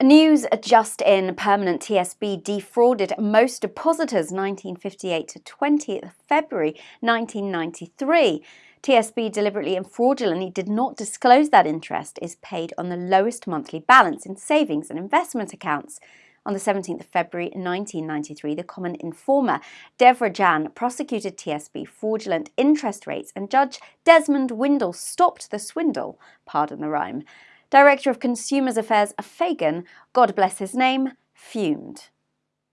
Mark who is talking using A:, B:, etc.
A: News just in permanent TSB defrauded most depositors 1958 to 20th February 1993. TSB deliberately and fraudulently did not disclose that interest is paid on the lowest monthly balance in savings and investment accounts. On the 17th of February 1993, the Common Informer, Devra Jan, prosecuted TSB fraudulent interest rates and Judge Desmond Windle stopped the swindle, pardon the rhyme. Director of Consumers Affairs Fagan, God bless his name, fumed.